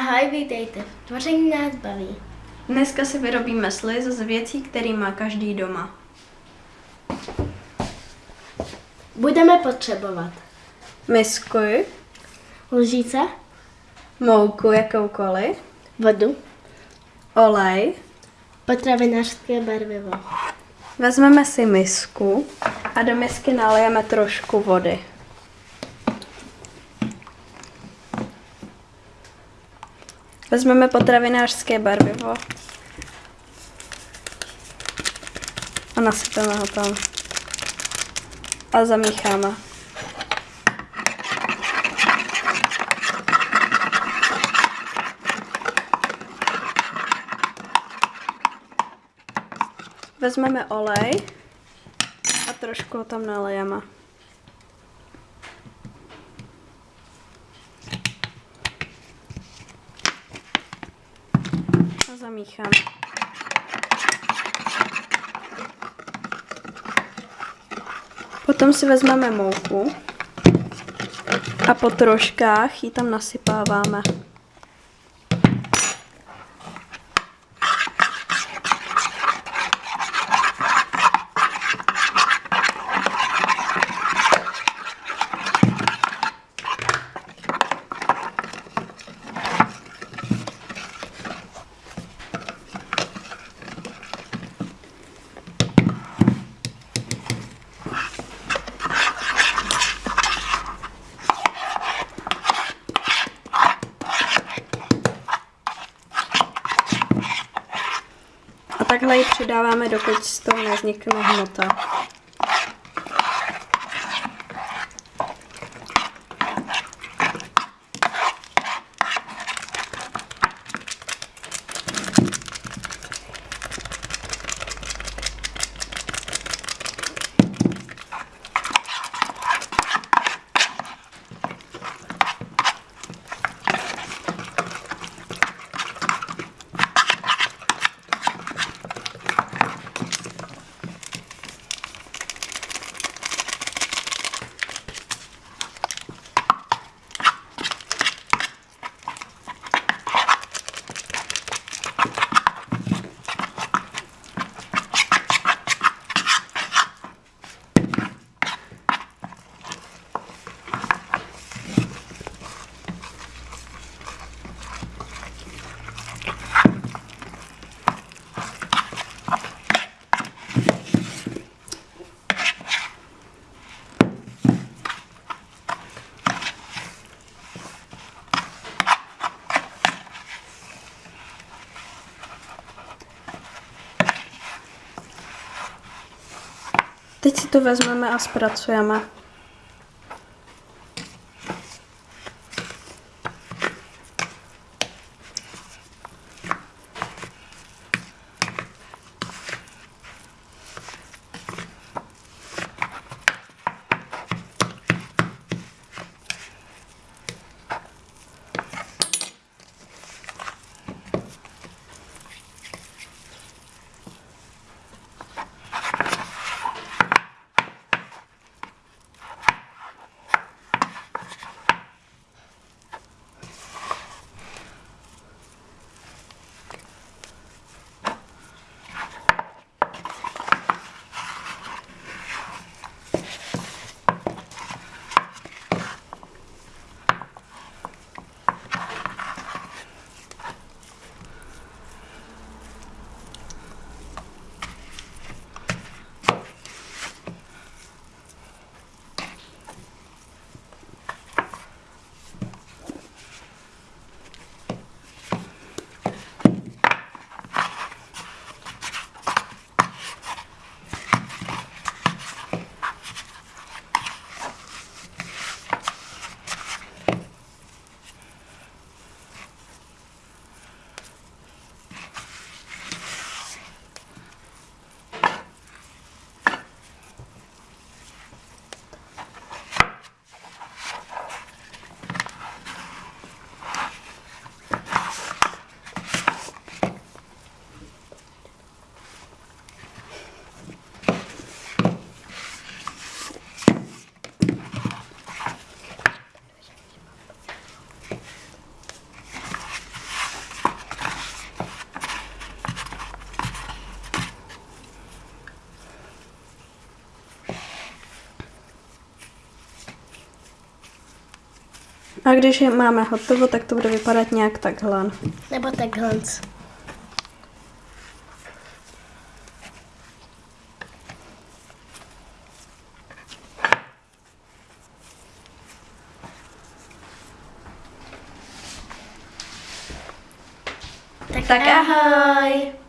Ahoj, vítejte. Tvoření nás baví. Dneska si vyrobíme sliz z věcí, který má každý doma. Budeme potřebovat Misku, lžíce, mouku jakoukoliv, vodu, olej. potravinářské barvivo. Vezmeme si misku a do misky nalijeme trošku vody. Vezmeme potravinářské barvivo a nasypeme ho tam. A zamícháme. Vezmeme olej a trošku ho tam nalejeme. A zamícháme. Potom si vezmeme mouku a po troškách ji tam nasypáváme. Takhle ji přidáváme, dokud z toho nevznikne hmota. Teď si to vezmeme a zpracujeme. A když je máme hotovo, tak to bude vypadat nějak takhle. Nebo takhle. Tak, Tak ahoj!